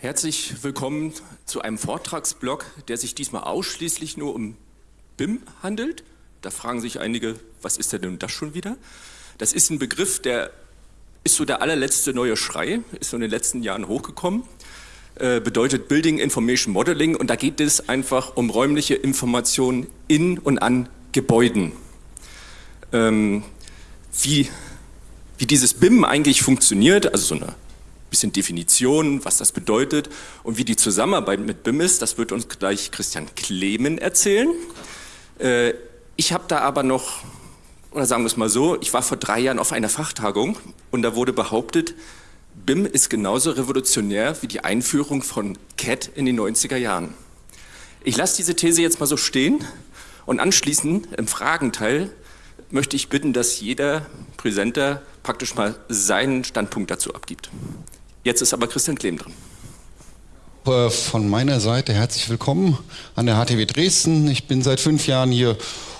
Herzlich willkommen zu einem Vortragsblock, der sich diesmal ausschließlich nur um BIM handelt. Da fragen sich einige, was ist denn das schon wieder? Das ist ein Begriff, der ist so der allerletzte neue Schrei, ist so in den letzten Jahren hochgekommen, äh, bedeutet Building Information Modeling und da geht es einfach um räumliche Informationen in und an Gebäuden. Ähm, wie, wie dieses BIM eigentlich funktioniert, also so eine bisschen Definition, was das bedeutet und wie die Zusammenarbeit mit BIM ist, das wird uns gleich Christian Klemen erzählen. Äh, ich habe da aber noch, oder sagen wir es mal so, ich war vor drei Jahren auf einer Fachtagung und da wurde behauptet, BIM ist genauso revolutionär wie die Einführung von CAD in den 90er Jahren. Ich lasse diese These jetzt mal so stehen und anschließend im Fragenteil möchte ich bitten, dass jeder Präsenter praktisch mal seinen Standpunkt dazu abgibt. Jetzt ist aber Christian Klehm dran. Äh, von meiner Seite herzlich willkommen an der HTW Dresden. Ich bin seit fünf Jahren hier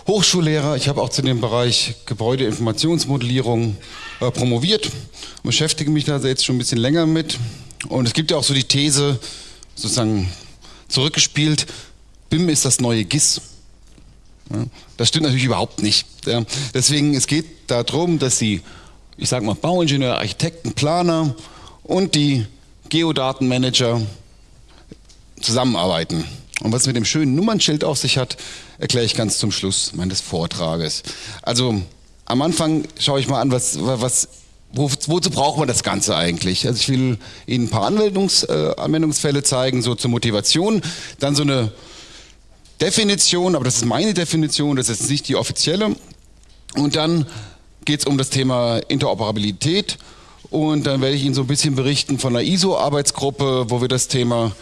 Hochschullehrer. Ich habe auch zu dem Bereich Gebäudeinformationsmodellierung äh, promoviert beschäftige mich da jetzt schon ein bisschen länger mit. Und es gibt ja auch so die These, sozusagen zurückgespielt, BIM ist das neue GIS. Das stimmt natürlich überhaupt nicht. Deswegen, es geht darum, dass die, ich sage mal, Bauingenieure, Architekten, Planer und die Geodatenmanager zusammenarbeiten. Und was mit dem schönen Nummernschild auf sich hat, erkläre ich ganz zum Schluss meines Vortrages. Also am Anfang schaue ich mal an, was, was, wo, wozu braucht man das Ganze eigentlich? Also ich will Ihnen ein paar Anwendungs, äh, Anwendungsfälle zeigen, so zur Motivation. Dann so eine Definition, aber das ist meine Definition, das ist nicht die offizielle. Und dann geht es um das Thema Interoperabilität und dann werde ich Ihnen so ein bisschen berichten von der ISO-Arbeitsgruppe, wo wir das Thema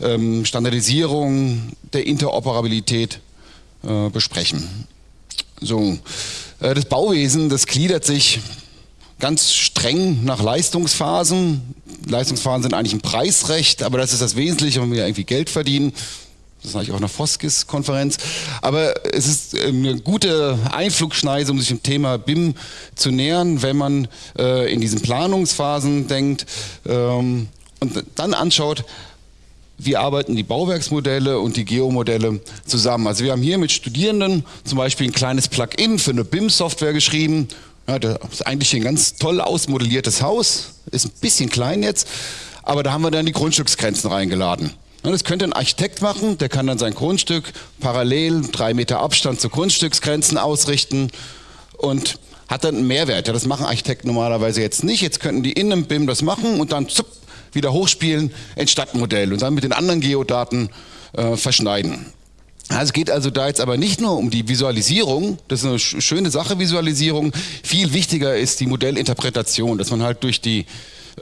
ähm, Standardisierung der Interoperabilität äh, besprechen. So, äh, das Bauwesen, das gliedert sich ganz streng nach Leistungsphasen. Leistungsphasen sind eigentlich ein Preisrecht, aber das ist das Wesentliche, wenn wir irgendwie Geld verdienen. Das sage ich auch in der Foskis-Konferenz. Aber es ist eine gute Einflugschneise, um sich dem Thema BIM zu nähern, wenn man äh, in diesen Planungsphasen denkt ähm, und dann anschaut, wie arbeiten die Bauwerksmodelle und die Geomodelle zusammen. Also wir haben hier mit Studierenden zum Beispiel ein kleines Plugin für eine BIM-Software geschrieben. Ja, das ist eigentlich ein ganz toll ausmodelliertes Haus, ist ein bisschen klein jetzt, aber da haben wir dann die Grundstücksgrenzen reingeladen. Das könnte ein Architekt machen, der kann dann sein Grundstück parallel, drei Meter Abstand zu Grundstücksgrenzen ausrichten und hat dann einen Mehrwert. Ja, das machen Architekten normalerweise jetzt nicht. Jetzt könnten die in einem BIM das machen und dann zup, wieder hochspielen ins Stadtmodell und dann mit den anderen Geodaten äh, verschneiden. Also es geht also da jetzt aber nicht nur um die Visualisierung, das ist eine schöne Sache, Visualisierung. Viel wichtiger ist die Modellinterpretation, dass man halt durch, die,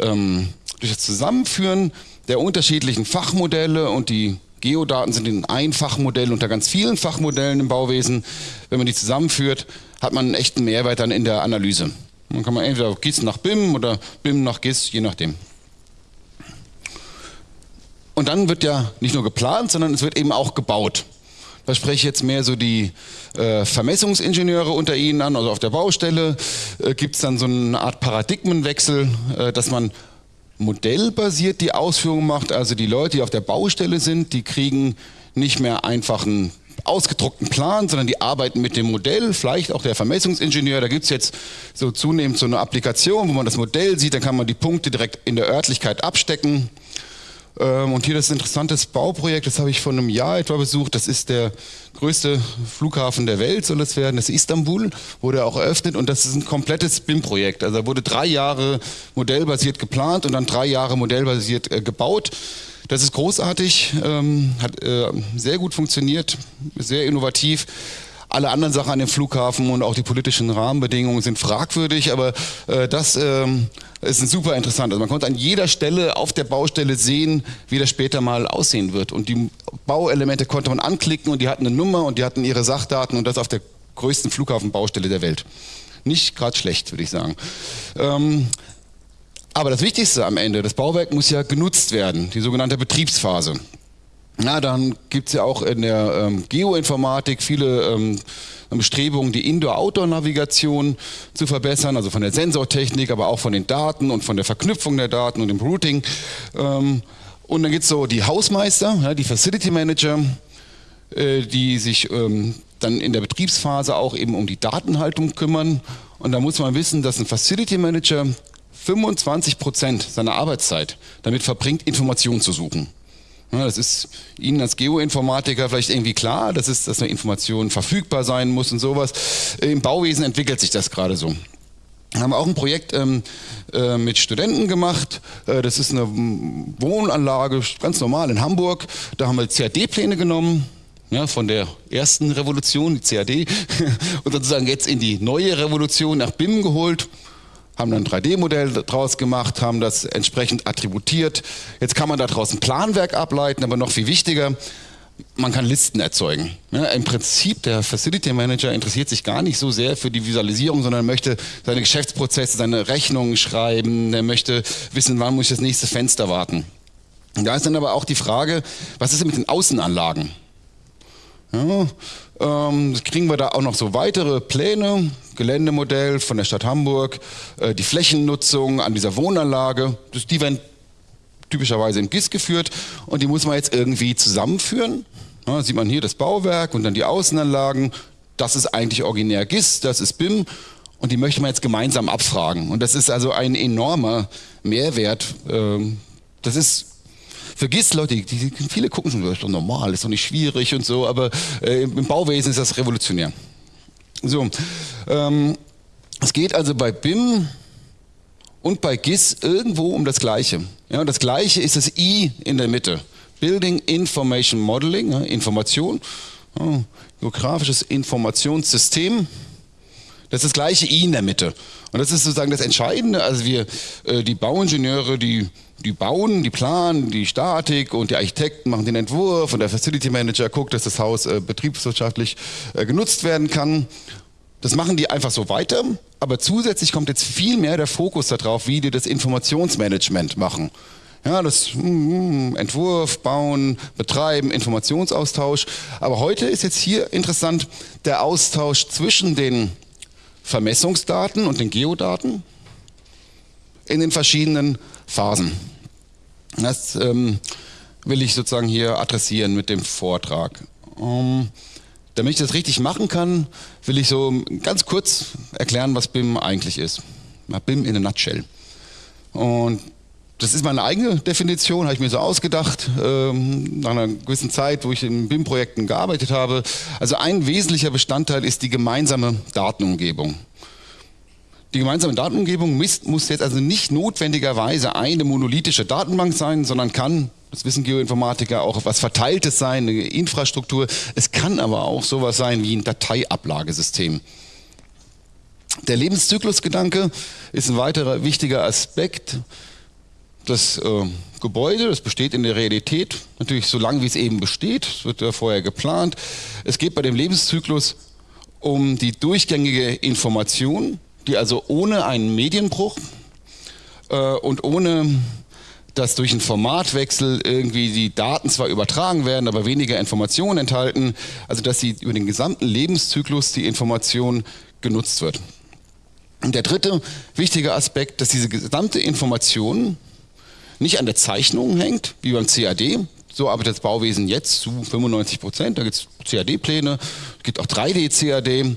ähm, durch das Zusammenführen der unterschiedlichen Fachmodelle und die Geodaten sind in ein Fachmodell unter ganz vielen Fachmodellen im Bauwesen. Wenn man die zusammenführt, hat man einen echten Mehrwert dann in der Analyse. Man kann man entweder GIS nach BIM oder BIM nach GIS, je nachdem. Und dann wird ja nicht nur geplant, sondern es wird eben auch gebaut. Da spreche ich jetzt mehr so die äh, Vermessungsingenieure unter Ihnen an, also auf der Baustelle äh, gibt es dann so eine Art Paradigmenwechsel, äh, dass man modellbasiert die Ausführung macht. Also die Leute, die auf der Baustelle sind, die kriegen nicht mehr einfach einen ausgedruckten Plan, sondern die arbeiten mit dem Modell, vielleicht auch der Vermessungsingenieur. Da gibt es jetzt so zunehmend so eine Applikation, wo man das Modell sieht, dann kann man die Punkte direkt in der Örtlichkeit abstecken. Ähm, und hier das interessantes Bauprojekt, das habe ich vor einem Jahr etwa besucht. Das ist der größte Flughafen der Welt, soll es werden. Das ist Istanbul, wurde auch eröffnet und das ist ein komplettes BIM-Projekt. Also wurde drei Jahre modellbasiert geplant und dann drei Jahre modellbasiert äh, gebaut. Das ist großartig, ähm, hat äh, sehr gut funktioniert, sehr innovativ. Alle anderen Sachen an dem Flughafen und auch die politischen Rahmenbedingungen sind fragwürdig, aber äh, das ähm, ist super interessant. Also man konnte an jeder Stelle auf der Baustelle sehen, wie das später mal aussehen wird. Und die Bauelemente konnte man anklicken und die hatten eine Nummer und die hatten ihre Sachdaten und das auf der größten Flughafenbaustelle der Welt. Nicht gerade schlecht, würde ich sagen. Ähm, aber das Wichtigste am Ende, das Bauwerk muss ja genutzt werden, die sogenannte Betriebsphase. Na, dann gibt es ja auch in der ähm, Geoinformatik viele ähm, Bestrebungen, die Indoor-Outdoor-Navigation zu verbessern, also von der Sensortechnik, aber auch von den Daten und von der Verknüpfung der Daten und dem Routing. Ähm, Und dann gibt es so die Hausmeister, ja, die Facility Manager, äh, die sich ähm, dann in der Betriebsphase auch eben um die Datenhaltung kümmern. Und da muss man wissen, dass ein Facility Manager 25 Prozent seiner Arbeitszeit damit verbringt, Informationen zu suchen. Das ist Ihnen als Geoinformatiker vielleicht irgendwie klar, das ist, dass eine Information verfügbar sein muss und sowas. Im Bauwesen entwickelt sich das gerade so. Wir haben auch ein Projekt ähm, äh, mit Studenten gemacht. Äh, das ist eine Wohnanlage, ganz normal in Hamburg. Da haben wir CAD-Pläne genommen, ja, von der ersten Revolution, die CAD, und sozusagen jetzt in die neue Revolution nach BIM geholt haben dann ein 3D-Modell daraus gemacht, haben das entsprechend attributiert. Jetzt kann man daraus ein Planwerk ableiten, aber noch viel wichtiger, man kann Listen erzeugen. Ja, Im Prinzip, der Facility Manager interessiert sich gar nicht so sehr für die Visualisierung, sondern möchte seine Geschäftsprozesse, seine Rechnungen schreiben, er möchte wissen, wann muss ich das nächste Fenster warten. da ist dann aber auch die Frage, was ist denn mit den Außenanlagen? Ja, ähm, kriegen wir da auch noch so weitere Pläne, Geländemodell von der Stadt Hamburg, äh, die Flächennutzung an dieser Wohnanlage, das, die werden typischerweise im GIS geführt und die muss man jetzt irgendwie zusammenführen. Ja, sieht man hier das Bauwerk und dann die Außenanlagen. Das ist eigentlich originär GIS, das ist BIM und die möchte man jetzt gemeinsam abfragen. Und das ist also ein enormer Mehrwert. Ähm, das ist vergiss Leute, die, die, viele gucken schon, das ist doch normal, ist doch nicht schwierig und so, aber äh, im Bauwesen ist das revolutionär. So, ähm, es geht also bei BIM und bei GIS irgendwo um das Gleiche. Ja, das Gleiche ist das I in der Mitte. Building Information Modeling, ja, Information, ja, geografisches Informationssystem. Das ist das gleiche I in der Mitte. Und das ist sozusagen das Entscheidende. Also wir, äh, die Bauingenieure, die, die bauen, die planen, die Statik und die Architekten machen den Entwurf und der Facility Manager guckt, dass das Haus äh, betriebswirtschaftlich äh, genutzt werden kann. Das machen die einfach so weiter, aber zusätzlich kommt jetzt viel mehr der Fokus darauf, wie die das Informationsmanagement machen. Ja, das mm, Entwurf, Bauen, Betreiben, Informationsaustausch. Aber heute ist jetzt hier interessant der Austausch zwischen den Vermessungsdaten und den Geodaten in den verschiedenen Phasen. Das ähm, will ich sozusagen hier adressieren mit dem Vortrag. Ähm, damit ich das richtig machen kann, will ich so ganz kurz erklären, was BIM eigentlich ist. BIM in a nutshell. Und das ist meine eigene Definition, habe ich mir so ausgedacht, ähm, nach einer gewissen Zeit, wo ich in BIM-Projekten gearbeitet habe. Also ein wesentlicher Bestandteil ist die gemeinsame Datenumgebung. Die gemeinsame Datenumgebung muss jetzt also nicht notwendigerweise eine monolithische Datenbank sein, sondern kann, das wissen Geoinformatiker, auch was Verteiltes sein, eine Infrastruktur. Es kann aber auch sowas sein wie ein Dateiablagesystem. Der Lebenszyklusgedanke ist ein weiterer wichtiger Aspekt. Das äh, Gebäude, das besteht in der Realität, natürlich so lange wie es eben besteht, das wird ja vorher geplant. Es geht bei dem Lebenszyklus um die durchgängige Information, die also ohne einen Medienbruch äh, und ohne dass durch einen Formatwechsel irgendwie die Daten zwar übertragen werden, aber weniger Informationen enthalten, also dass sie über den gesamten Lebenszyklus die Information genutzt wird. Und der dritte wichtige Aspekt, dass diese gesamte Information nicht an der Zeichnung hängt, wie beim CAD. So arbeitet das Bauwesen jetzt zu 95 Prozent. Da gibt es CAD-Pläne, es gibt auch 3D-CAD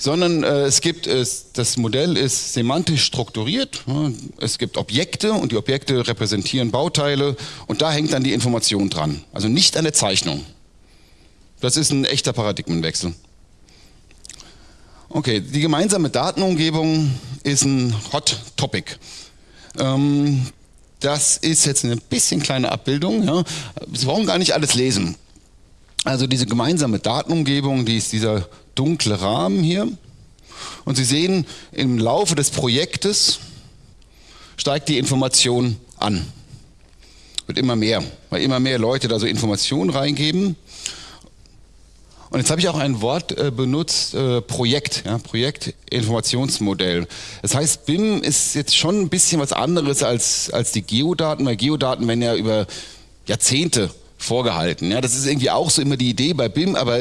sondern äh, es gibt, es, das Modell ist semantisch strukturiert. Es gibt Objekte und die Objekte repräsentieren Bauteile und da hängt dann die Information dran. Also nicht an der Zeichnung. Das ist ein echter Paradigmenwechsel. Okay, die gemeinsame Datenumgebung ist ein Hot Topic. Ähm, das ist jetzt eine bisschen kleine Abbildung. Ja. Sie brauchen gar nicht alles lesen. Also diese gemeinsame Datenumgebung, die ist dieser dunkle Rahmen hier. Und Sie sehen, im Laufe des Projektes steigt die Information an. Wird immer mehr, weil immer mehr Leute da so Informationen reingeben. Und jetzt habe ich auch ein Wort äh, benutzt, äh, Projekt, ja, Projektinformationsmodell. Das heißt, BIM ist jetzt schon ein bisschen was anderes als, als die Geodaten, weil Geodaten werden ja über Jahrzehnte vorgehalten. Ja, das ist irgendwie auch so immer die Idee bei BIM, aber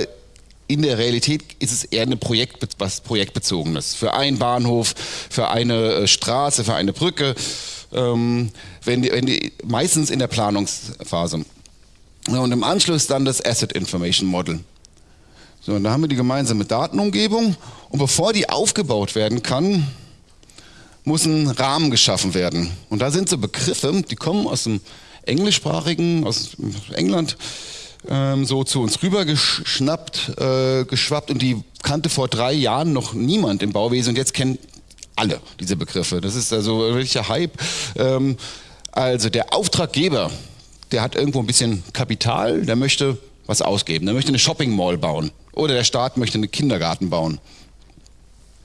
in der Realität ist es eher eine Projekt, was projektbezogenes. Für einen Bahnhof, für eine äh, Straße, für eine Brücke. ähm, wenn die, wenn die, meistens in der Planungsphase. Und im Anschluss dann das Asset Information Model. So, und da haben wir die gemeinsame Datenumgebung und bevor die aufgebaut werden kann, muss ein Rahmen geschaffen werden. Und da sind so Begriffe, die kommen aus dem englischsprachigen, aus England, ähm, so zu uns rübergeschnappt, äh, geschwappt und die kannte vor drei Jahren noch niemand im Bauwesen und jetzt kennen alle diese Begriffe. Das ist also ein Hype. Ähm, also der Auftraggeber, der hat irgendwo ein bisschen Kapital, der möchte was ausgeben, der möchte eine Shopping Mall bauen oder der Staat möchte einen Kindergarten bauen.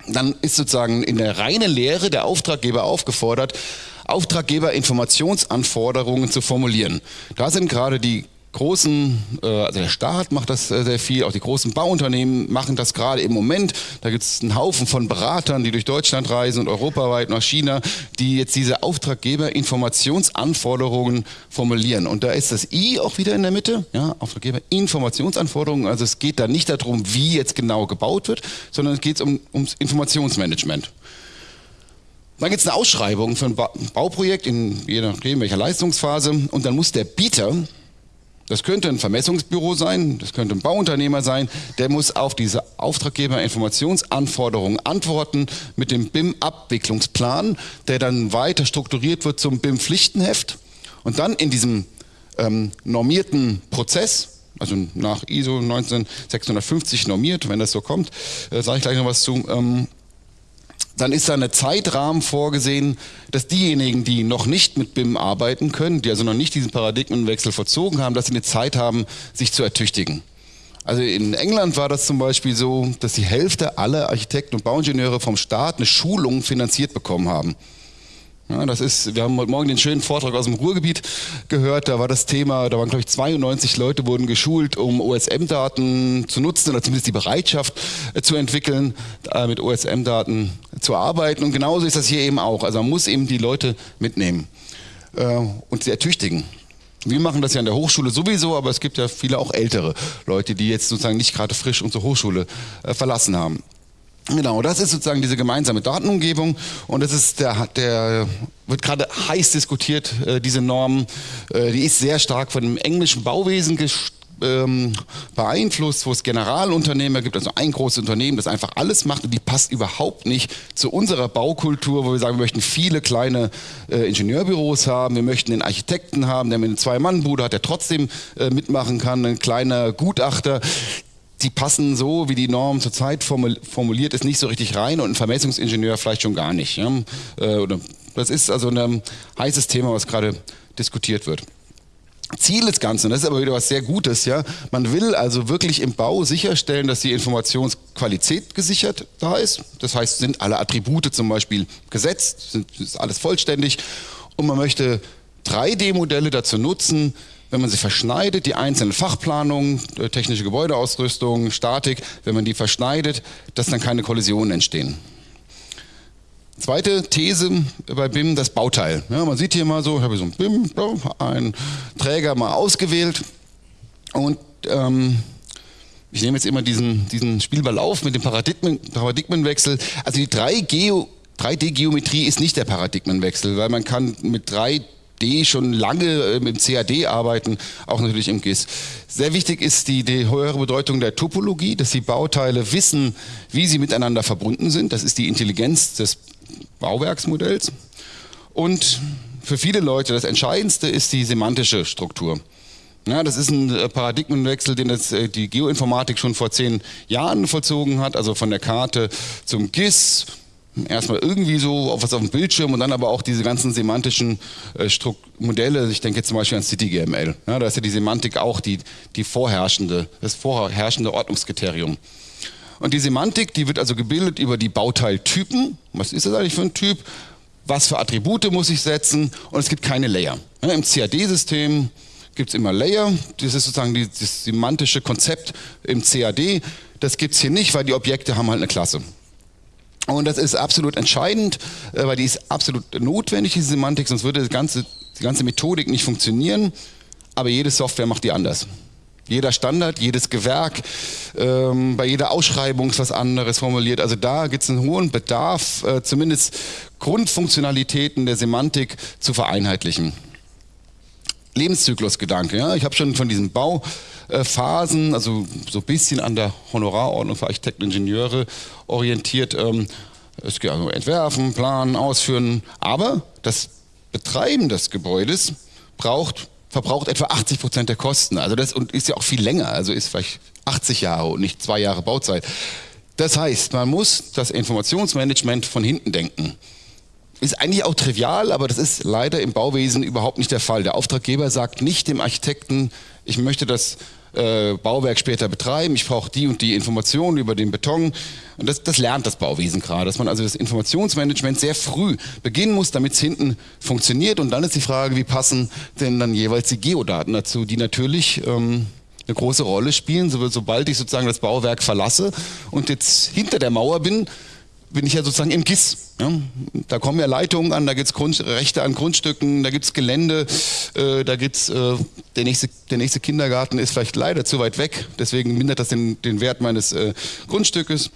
Dann ist sozusagen in der reinen Lehre der Auftraggeber aufgefordert, Auftraggeberinformationsanforderungen zu formulieren. Da sind gerade die großen, äh, also der Staat macht das äh, sehr viel, auch die großen Bauunternehmen machen das gerade im Moment. Da gibt es einen Haufen von Beratern, die durch Deutschland reisen und europaweit nach China, die jetzt diese Auftraggeber-Informationsanforderungen formulieren. Und da ist das I auch wieder in der Mitte, ja, Auftraggeber-Informationsanforderungen. Also es geht da nicht darum, wie jetzt genau gebaut wird, sondern es geht um, ums Informationsmanagement. Dann gibt es eine Ausschreibung für ein Bauprojekt, in je nachdem welcher Leistungsphase, und dann muss der Bieter das könnte ein Vermessungsbüro sein, das könnte ein Bauunternehmer sein, der muss auf diese Auftraggeberinformationsanforderungen antworten mit dem BIM-Abwicklungsplan, der dann weiter strukturiert wird zum BIM-Pflichtenheft und dann in diesem ähm, normierten Prozess, also nach ISO 19650 normiert, wenn das so kommt, äh, sage ich gleich noch was zu, ähm, dann ist da eine Zeitrahmen vorgesehen, dass diejenigen, die noch nicht mit BIM arbeiten können, die also noch nicht diesen Paradigmenwechsel verzogen haben, dass sie eine Zeit haben, sich zu ertüchtigen. Also in England war das zum Beispiel so, dass die Hälfte aller Architekten und Bauingenieure vom Staat eine Schulung finanziert bekommen haben. Ja, das ist, wir haben heute Morgen den schönen Vortrag aus dem Ruhrgebiet gehört. Da war das Thema, da waren glaube ich 92 Leute wurden geschult, um OSM-Daten zu nutzen oder zumindest die Bereitschaft äh, zu entwickeln, äh, mit OSM-Daten zu arbeiten. Und genauso ist das hier eben auch. Also man muss eben die Leute mitnehmen äh, und sie ertüchtigen. Wir machen das ja an der Hochschule sowieso, aber es gibt ja viele auch ältere Leute, die jetzt sozusagen nicht gerade frisch unsere Hochschule äh, verlassen haben. Genau, das ist sozusagen diese gemeinsame Datenumgebung und das ist der, der wird gerade heiß diskutiert, äh, diese Norm, äh, die ist sehr stark von dem englischen Bauwesen ähm, beeinflusst, wo es Generalunternehmer gibt, also ein großes Unternehmen, das einfach alles macht und die passt überhaupt nicht zu unserer Baukultur, wo wir sagen, wir möchten viele kleine äh, Ingenieurbüros haben, wir möchten den Architekten haben, der mit einer Zwei-Mann-Bude hat, der trotzdem äh, mitmachen kann, ein kleiner Gutachter die passen so, wie die Norm zurzeit formuliert ist, nicht so richtig rein und ein Vermessungsingenieur vielleicht schon gar nicht. Ja? Äh, das ist also ein heißes Thema, was gerade diskutiert wird. Ziel des Ganzen, das ist aber wieder was sehr Gutes, ja. Man will also wirklich im Bau sicherstellen, dass die Informationsqualität gesichert da ist. Das heißt, sind alle Attribute zum Beispiel gesetzt, sind, ist alles vollständig. Und man möchte 3D-Modelle dazu nutzen, wenn man sie verschneidet, die einzelnen Fachplanungen, äh, technische Gebäudeausrüstung, Statik, wenn man die verschneidet, dass dann keine Kollisionen entstehen. Zweite These bei BIM, das Bauteil. Ja, man sieht hier mal so, ich habe so ein BIM, einen Träger mal ausgewählt und ähm, ich nehme jetzt immer diesen, diesen Spielball auf mit dem Paradigmen, Paradigmenwechsel. Also die 3D-Geometrie ist nicht der Paradigmenwechsel, weil man kann mit 3 D schon lange ähm, im CAD arbeiten, auch natürlich im GIS. Sehr wichtig ist die, die höhere Bedeutung der Topologie, dass die Bauteile wissen, wie sie miteinander verbunden sind. Das ist die Intelligenz des Bauwerksmodells. Und für viele Leute das Entscheidendste ist die semantische Struktur. Ja, das ist ein äh, Paradigmenwechsel, den das, äh, die Geoinformatik schon vor zehn Jahren vollzogen hat, also von der Karte zum GIS, erstmal irgendwie so auf was auf dem Bildschirm und dann aber auch diese ganzen semantischen äh, Modelle. Ich denke jetzt zum Beispiel an CityGML. Ja, da ist ja die Semantik auch die, die vorherrschende, das vorherrschende Ordnungskriterium. Und die Semantik, die wird also gebildet über die Bauteiltypen. Was ist das eigentlich für ein Typ? Was für Attribute muss ich setzen? Und es gibt keine Layer. Im CAD-System gibt es immer Layer. Das ist sozusagen das semantische Konzept im CAD. Das gibt es hier nicht, weil die Objekte haben halt eine Klasse. Und das ist absolut entscheidend, äh, weil die ist absolut notwendig, diese Semantik, sonst würde die ganze, die ganze Methodik nicht funktionieren. Aber jede Software macht die anders. Jeder Standard, jedes Gewerk, ähm, bei jeder Ausschreibung ist was anderes formuliert. Also da gibt es einen hohen Bedarf, äh, zumindest Grundfunktionalitäten der Semantik zu vereinheitlichen. Lebenszyklusgedanke, ja, ich habe schon von diesen Bauphasen, also so ein bisschen an der Honorarordnung für Architekten und Ingenieure orientiert. Ähm, es geht also entwerfen, planen, ausführen, aber das Betreiben des Gebäudes braucht verbraucht etwa 80 Prozent der Kosten. Also das und ist ja auch viel länger, also ist vielleicht 80 Jahre und nicht zwei Jahre Bauzeit. Das heißt, man muss das Informationsmanagement von hinten denken. Ist eigentlich auch trivial, aber das ist leider im Bauwesen überhaupt nicht der Fall. Der Auftraggeber sagt nicht dem Architekten, ich möchte das äh, Bauwerk später betreiben, ich brauche die und die Informationen über den Beton. Und das, das lernt das Bauwesen gerade, dass man also das Informationsmanagement sehr früh beginnen muss, damit es hinten funktioniert. Und dann ist die Frage, wie passen denn dann jeweils die Geodaten dazu, die natürlich ähm, eine große Rolle spielen, sobald ich sozusagen das Bauwerk verlasse und jetzt hinter der Mauer bin, bin ich ja sozusagen im GIS. Ja? Da kommen ja Leitungen an, da gibt es Rechte an Grundstücken, da gibt es Gelände, äh, da gibt's äh, der, nächste, der nächste Kindergarten ist vielleicht leider zu weit weg, deswegen mindert das den, den Wert meines äh, Grundstückes.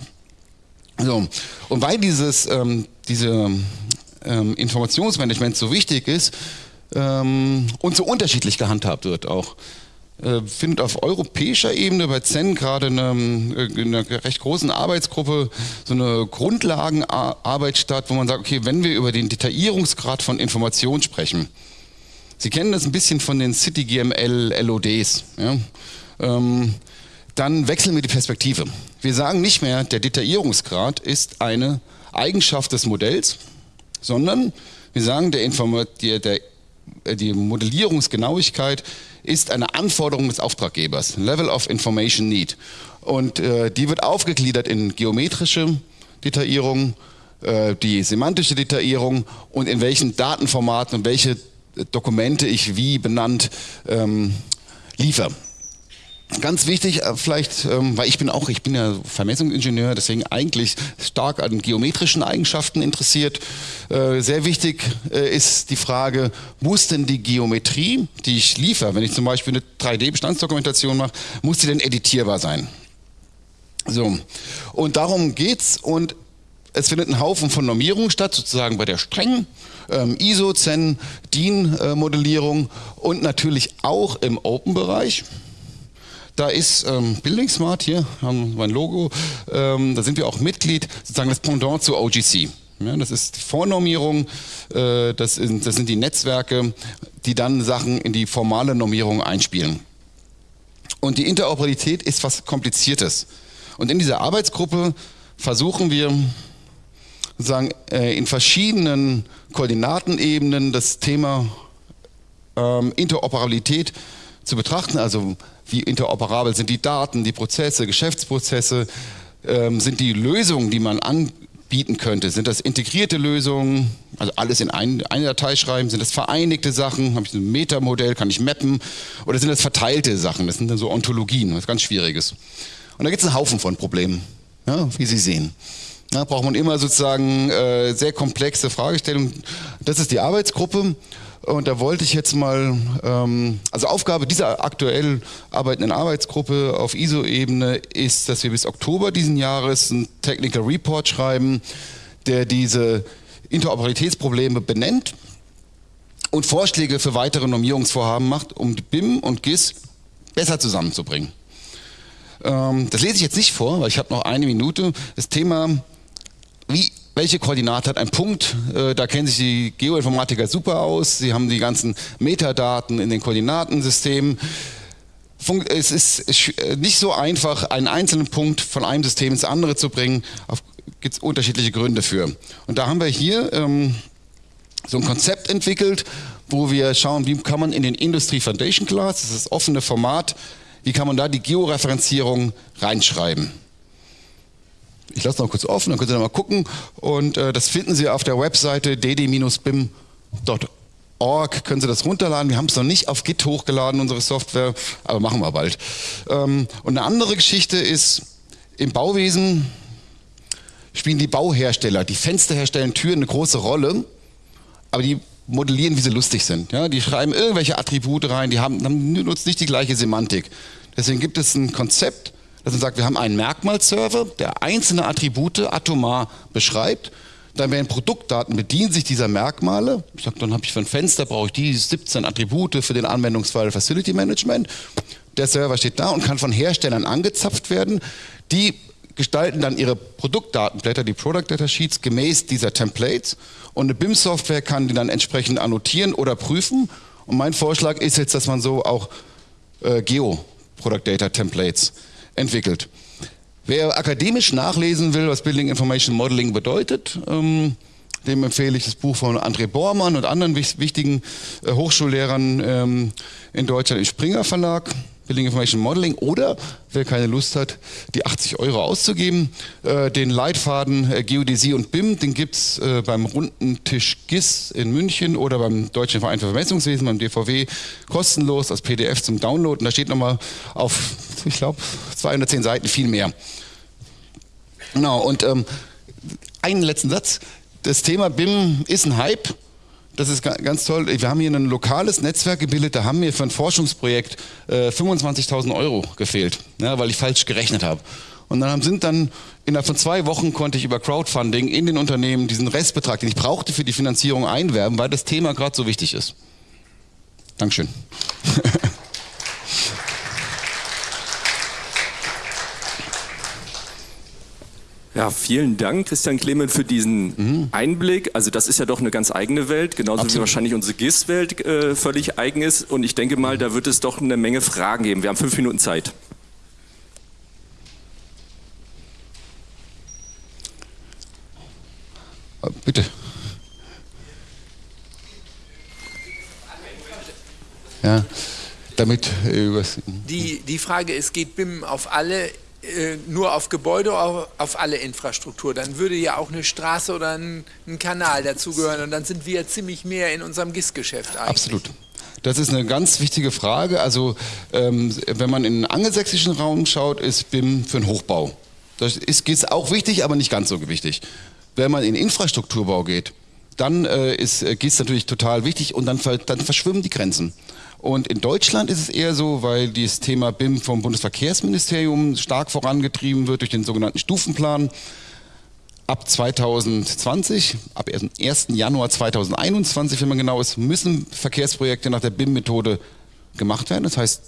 So. Und weil dieses ähm, diese, ähm, Informationsmanagement so wichtig ist ähm, und so unterschiedlich gehandhabt wird auch, findet auf europäischer Ebene bei Zen gerade in äh, einer recht großen Arbeitsgruppe so eine Grundlagenarbeit statt, wo man sagt, okay, wenn wir über den Detaillierungsgrad von Informationen sprechen, Sie kennen das ein bisschen von den CityGML LODs, ja? ähm, dann wechseln wir die Perspektive. Wir sagen nicht mehr, der Detaillierungsgrad ist eine Eigenschaft des Modells, sondern wir sagen, der, Inform der, der äh, die Modellierungsgenauigkeit ist eine Anforderung des Auftraggebers, Level of Information Need. Und äh, die wird aufgegliedert in geometrische Detaillierung, äh, die semantische Detaillierung und in welchen Datenformaten und welche Dokumente ich wie benannt ähm, liefere. Ganz wichtig, äh, vielleicht, ähm, weil ich bin auch, ich bin ja Vermessungsingenieur, deswegen eigentlich stark an geometrischen Eigenschaften interessiert. Äh, sehr wichtig äh, ist die Frage, muss denn die Geometrie, die ich liefere, wenn ich zum Beispiel eine 3D-Bestandsdokumentation mache, muss die denn editierbar sein? So, und darum geht's und es findet ein Haufen von Normierungen statt, sozusagen bei der strengen ähm, ISO, CEN, DIN-Modellierung und natürlich auch im Open-Bereich. Da ist ähm, Building Smart, hier haben wir ein Logo, ähm, da sind wir auch Mitglied, sozusagen das Pendant zu OGC. Ja, das ist die Vornormierung, äh, das, sind, das sind die Netzwerke, die dann Sachen in die formale Normierung einspielen. Und die Interoperabilität ist was Kompliziertes. Und in dieser Arbeitsgruppe versuchen wir sozusagen äh, in verschiedenen Koordinatenebenen das Thema ähm, Interoperabilität zu betrachten, also wie interoperabel sind die Daten, die Prozesse, Geschäftsprozesse, ähm, sind die Lösungen, die man anbieten könnte, sind das integrierte Lösungen, also alles in ein, eine Datei schreiben, sind das vereinigte Sachen, habe ich ein Metamodell, kann ich mappen, oder sind das verteilte Sachen, das sind dann so Ontologien, was ganz Schwieriges. Und da gibt es einen Haufen von Problemen, ja, wie Sie sehen. Da braucht man immer sozusagen äh, sehr komplexe Fragestellungen. Das ist die Arbeitsgruppe und da wollte ich jetzt mal, ähm, also Aufgabe dieser aktuell arbeitenden Arbeitsgruppe auf ISO-Ebene ist, dass wir bis Oktober diesen Jahres einen Technical Report schreiben, der diese Interoperabilitätsprobleme benennt und Vorschläge für weitere Normierungsvorhaben macht, um BIM und GIS besser zusammenzubringen. Ähm, das lese ich jetzt nicht vor, weil ich habe noch eine Minute. Das Thema, wie welche Koordinate hat ein Punkt? Äh, da kennen sich die Geoinformatiker super aus. Sie haben die ganzen Metadaten in den Koordinatensystemen. Es ist äh, nicht so einfach, einen einzelnen Punkt von einem System ins andere zu bringen. Gibt es unterschiedliche Gründe für. Und da haben wir hier ähm, so ein Konzept entwickelt, wo wir schauen, wie kann man in den Industry Foundation Class, das ist das offene Format, wie kann man da die Georeferenzierung reinschreiben. Ich lasse noch kurz offen, dann könnt ihr noch mal gucken. Und äh, das finden Sie auf der Webseite dd-bim.org. Können Sie das runterladen. Wir haben es noch nicht auf Git hochgeladen, unsere Software, aber machen wir bald. Ähm, und eine andere Geschichte ist, im Bauwesen spielen die Bauhersteller, die Fenster herstellen Türen eine große Rolle, aber die modellieren, wie sie lustig sind. Ja, die schreiben irgendwelche Attribute rein, die haben, haben nutzen nicht die gleiche Semantik. Deswegen gibt es ein Konzept, dass man sagt, wir haben einen Merkmalserver, der einzelne Attribute atomar beschreibt. Dann werden Produktdaten bedienen sich dieser Merkmale. Ich sage, dann habe ich für ein Fenster brauche ich die 17 Attribute für den Anwendungsfall Facility Management. Der Server steht da und kann von Herstellern angezapft werden. Die gestalten dann ihre Produktdatenblätter, die Product Data Sheets, gemäß dieser Templates. Und eine BIM-Software kann die dann entsprechend annotieren oder prüfen. Und mein Vorschlag ist jetzt, dass man so auch äh, Geo-Product Data Templates entwickelt. Wer akademisch nachlesen will, was Building Information Modeling bedeutet, ähm, dem empfehle ich das Buch von André Bormann und anderen wichtigen äh, Hochschullehrern ähm, in Deutschland im Springer Verlag. Building Information Modeling oder wer keine Lust hat, die 80 Euro auszugeben, äh, den Leitfaden äh, Geodäsie und BIM, den gibt es äh, beim runden Tisch GIS in München oder beim Deutschen Verein für Vermessungswesen, beim DVW, kostenlos als PDF zum Download. Und da steht nochmal auf, ich glaube, 210 Seiten viel mehr. Genau, und ähm, einen letzten Satz. Das Thema BIM ist ein Hype das ist ganz toll. Wir haben hier ein lokales Netzwerk gebildet, da haben mir für ein Forschungsprojekt äh, 25.000 Euro gefehlt, ja, weil ich falsch gerechnet habe. Und dann sind dann innerhalb von zwei Wochen konnte ich über Crowdfunding in den Unternehmen diesen Restbetrag, den ich brauchte für die Finanzierung, einwerben, weil das Thema gerade so wichtig ist. Dankeschön. Ja, vielen Dank, Christian Clement, für diesen mhm. Einblick. Also das ist ja doch eine ganz eigene Welt, genauso Absolut. wie wahrscheinlich unsere GIS-Welt äh, völlig eigen ist. Und ich denke mal, da wird es doch eine Menge Fragen geben. Wir haben fünf Minuten Zeit. Äh, bitte. Ja, damit äh, die, die Frage ist, geht BIM auf alle nur auf Gebäude oder auf alle Infrastruktur. Dann würde ja auch eine Straße oder ein, ein Kanal dazugehören und dann sind wir ziemlich mehr in unserem GIS-Geschäft eigentlich. Absolut. Das ist eine ganz wichtige Frage. Also ähm, wenn man in den angelsächsischen Raum schaut, ist BIM für den Hochbau. Das ist GIS auch wichtig, aber nicht ganz so wichtig. Wenn man in Infrastrukturbau geht, dann äh, ist äh, GIS natürlich total wichtig und dann, dann verschwimmen die Grenzen. Und in Deutschland ist es eher so, weil dieses Thema BIM vom Bundesverkehrsministerium stark vorangetrieben wird durch den sogenannten Stufenplan. Ab 2020, ab 1. Januar 2021, wenn man genau ist, müssen Verkehrsprojekte nach der BIM-Methode gemacht werden. Das heißt,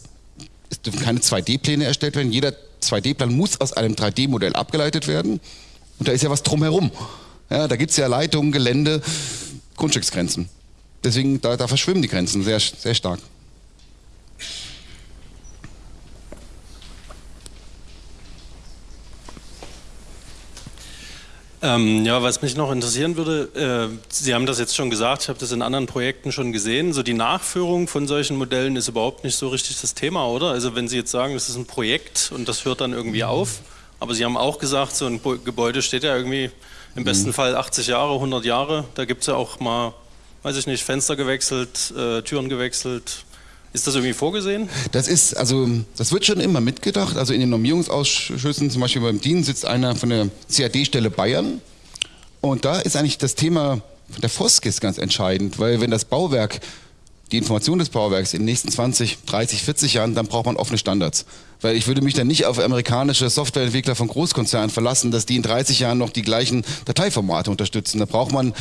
es dürfen keine 2D-Pläne erstellt werden. Jeder 2D-Plan muss aus einem 3D-Modell abgeleitet werden. Und da ist ja was drumherum. Ja, da gibt es ja Leitungen, Gelände, Grundstücksgrenzen. Deswegen, da, da verschwimmen die Grenzen sehr, sehr stark. Ähm, ja, was mich noch interessieren würde, äh, Sie haben das jetzt schon gesagt, ich habe das in anderen Projekten schon gesehen, so die Nachführung von solchen Modellen ist überhaupt nicht so richtig das Thema, oder? Also wenn Sie jetzt sagen, das ist ein Projekt und das hört dann irgendwie auf, aber Sie haben auch gesagt, so ein Gebäude steht ja irgendwie im besten mhm. Fall 80 Jahre, 100 Jahre, da gibt es ja auch mal, weiß ich nicht, Fenster gewechselt, äh, Türen gewechselt, ist das irgendwie vorgesehen? Das ist, also, das wird schon immer mitgedacht. Also in den Normierungsausschüssen, zum Beispiel beim DIN, sitzt einer von der CAD-Stelle Bayern. Und da ist eigentlich das Thema der Foskis ganz entscheidend, weil wenn das Bauwerk die Information des Bauwerks in den nächsten 20, 30, 40 Jahren, dann braucht man offene Standards. Weil ich würde mich dann nicht auf amerikanische Softwareentwickler von Großkonzernen verlassen, dass die in 30 Jahren noch die gleichen Dateiformate unterstützen. Da braucht man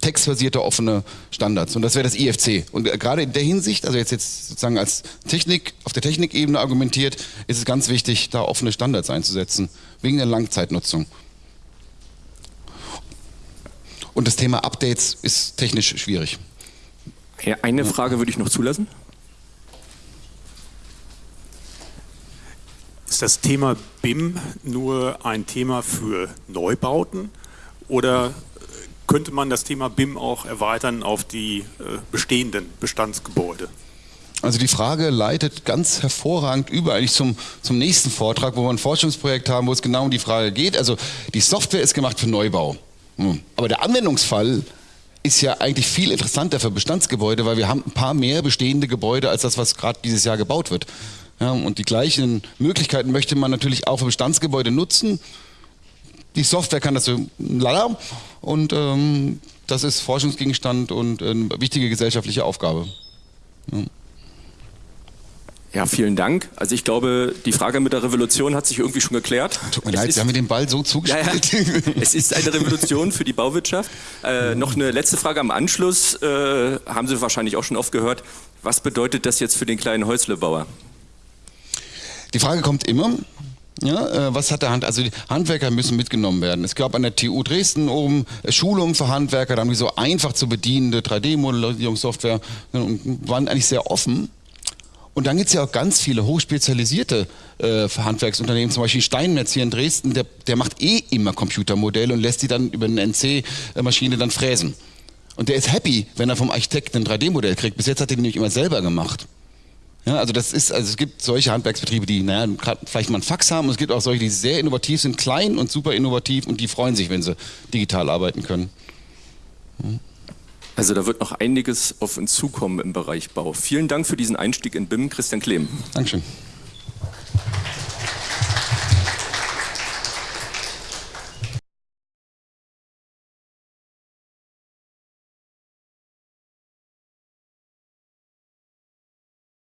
textbasierte offene Standards. Und das wäre das IFC. Und gerade in der Hinsicht, also jetzt, jetzt sozusagen als Technik, auf der Technikebene argumentiert, ist es ganz wichtig, da offene Standards einzusetzen. Wegen der Langzeitnutzung. Und das Thema Updates ist technisch schwierig. Eine Frage würde ich noch zulassen. Ist das Thema BIM nur ein Thema für Neubauten oder könnte man das Thema BIM auch erweitern auf die äh, bestehenden Bestandsgebäude? Also die Frage leitet ganz hervorragend über eigentlich zum, zum nächsten Vortrag, wo wir ein Forschungsprojekt haben, wo es genau um die Frage geht. Also die Software ist gemacht für Neubau. Hm. Aber der Anwendungsfall ist ja eigentlich viel interessanter für Bestandsgebäude, weil wir haben ein paar mehr bestehende Gebäude als das, was gerade dieses Jahr gebaut wird. Ja, und die gleichen Möglichkeiten möchte man natürlich auch für Bestandsgebäude nutzen. Die Software kann das so lala und ähm, das ist Forschungsgegenstand und eine wichtige gesellschaftliche Aufgabe. Ja. Ja, vielen Dank. Also ich glaube, die Frage mit der Revolution hat sich irgendwie schon geklärt. Tut mir Es leid, ist- Sie haben mir den Ball so Ja, zugespielt. ja. Es ist eine Revolution für die Bauwirtschaft. Äh, noch eine letzte Frage am Anschluss. Äh, haben Sie wahrscheinlich auch schon oft gehört. Was bedeutet das jetzt für den kleinen Häuslebauer? Die Frage kommt immer. Ja, äh, was hat der Hand? Also die Handwerker müssen mitgenommen werden. Es gab an der TU Dresden oben Schulungen für Handwerker, da haben die so einfach zu bedienende 3D-Modellierungssoftware äh, und waren eigentlich sehr offen. Und dann gibt es ja auch ganz viele hochspezialisierte äh, Handwerksunternehmen, zum Beispiel Steinmetz hier in Dresden, der, der macht eh immer Computermodelle und lässt die dann über eine NC-Maschine dann fräsen. Und der ist happy, wenn er vom Architekten ein 3D-Modell kriegt. Bis jetzt hat er den nämlich immer selber gemacht. Ja, also das ist, also es gibt solche Handwerksbetriebe, die naja, vielleicht mal einen Fax haben und es gibt auch solche, die sehr innovativ sind, klein und super innovativ und die freuen sich, wenn sie digital arbeiten können. Also da wird noch einiges auf uns zukommen im Bereich Bau. Vielen Dank für diesen Einstieg in BIM, Christian Klehm. Dankeschön.